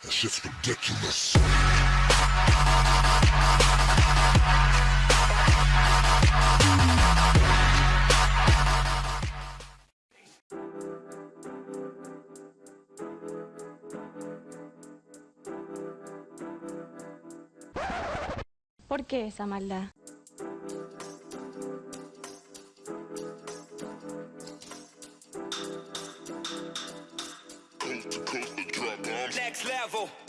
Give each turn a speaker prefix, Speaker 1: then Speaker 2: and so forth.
Speaker 1: That shit's ridiculous.
Speaker 2: ¿Por qué esa maldad?
Speaker 3: Next level.